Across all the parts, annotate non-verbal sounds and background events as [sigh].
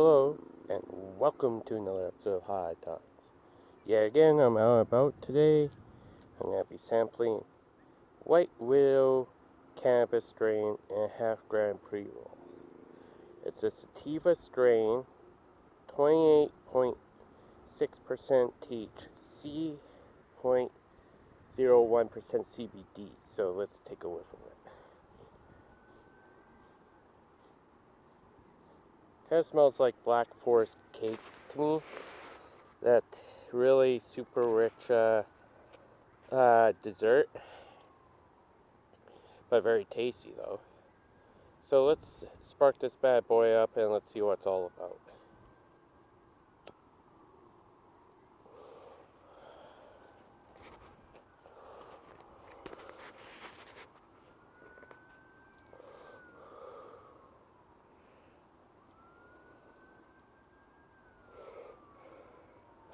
Hello, and welcome to another episode of High Times. Yeah, again, I'm out about today. I'm going to be sampling White Widow Cannabis strain and half gram pre roll. It's a sativa strain, 28.6% THC, 0.01% CBD. So let's take a whiff of it. Kind of smells like Black Forest cake to me. That really super rich uh, uh, dessert. But very tasty though. So let's spark this bad boy up and let's see what it's all about.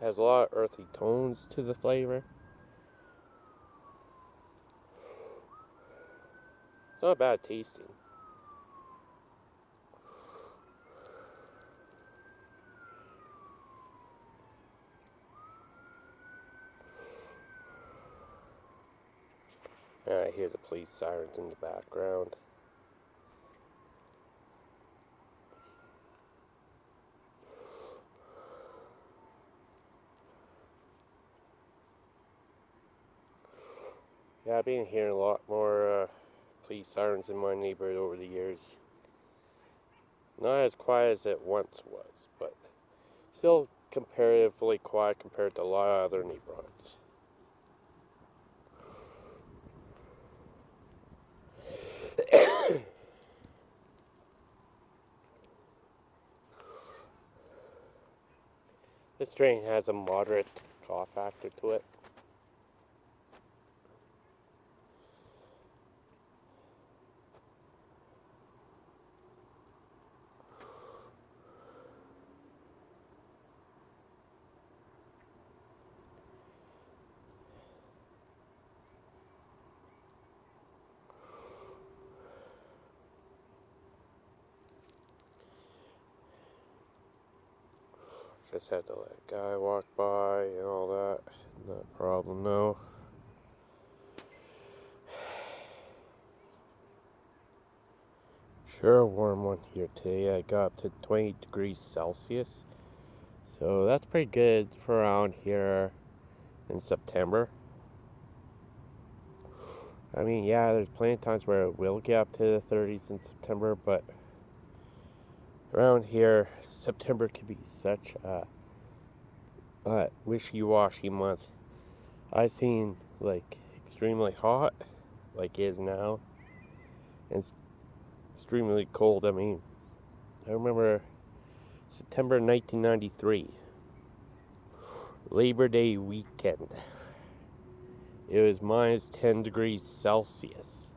Has a lot of earthy tones to the flavor. It's not bad tasting. I hear the police sirens in the background. Yeah, I've been hearing a lot more uh, police sirens in my neighborhood over the years. Not as quiet as it once was, but still comparatively quiet compared to a lot of other neighborhoods. [coughs] this strain has a moderate cough factor to it. Just had to let a guy walk by and all that. Not a problem though. [sighs] Sure a warm one here today. I got up to 20 degrees Celsius. So that's pretty good for around here in September. I mean, yeah, there's plenty of times where it will get up to the 30s in September, but around here, September can be such a, a wishy-washy month. I've seen like extremely hot, like is now, and extremely cold. I mean, I remember September 1993, Labor Day weekend. It was minus 10 degrees Celsius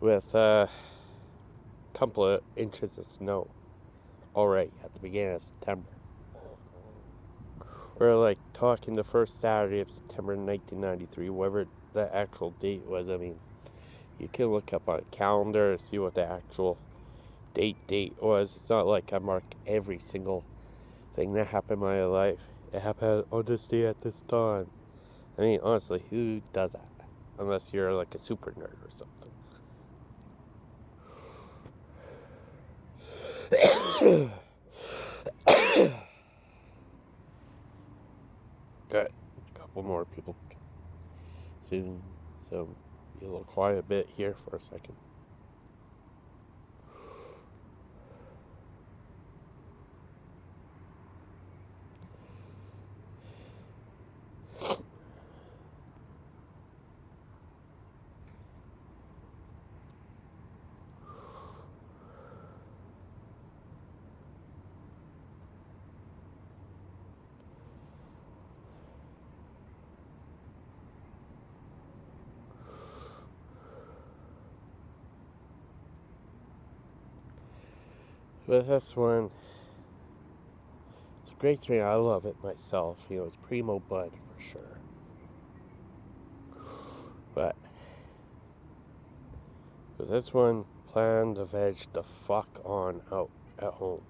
with a couple of inches of snow already at the beginning of September. We're like talking the first Saturday of September 1993, whatever the actual date was. I mean, you can look up on a calendar and see what the actual date date was. It's not like I mark every single thing that happened in my life. It happened on this day at this time. I mean, honestly, who does that? Unless you're like a super nerd or something. Got a couple more people soon, so be a little quiet a bit here for a second. But this one, it's a great strain. I love it myself. You know, it's Primo Bud for sure. But with this one, plan to veg the fuck on out at home.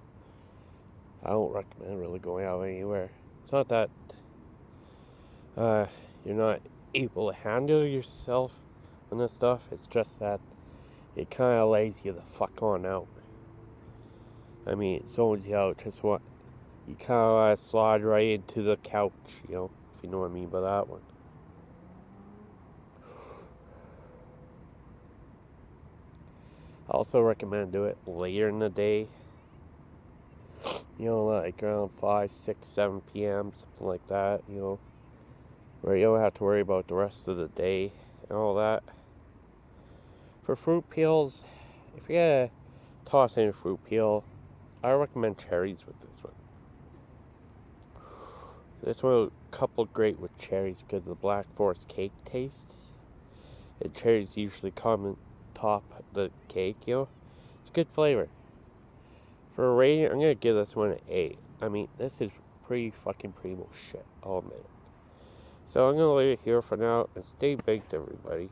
I don't recommend really going out anywhere. It's not that uh, you're not able to handle yourself and this stuff. It's just that it kind of lays you the fuck on out. I mean, it zones you out just what you kind of slide right into the couch, you know, if you know what I mean by that one. I also recommend do it later in the day. You know, like around 5, 6, 7 p.m., something like that, you know, where you don't have to worry about the rest of the day and all that. For fruit peels, if you're gonna toss in a fruit peel, I recommend cherries with this one. This one coupled great with cherries because of the Black Forest cake taste. And cherries usually come on top the cake, you know. It's a good flavor. For a rating, I'm gonna give this one an 8. I mean, this is pretty fucking primo shit, oh, I'll admit. So I'm gonna leave it here for now and stay baked, everybody.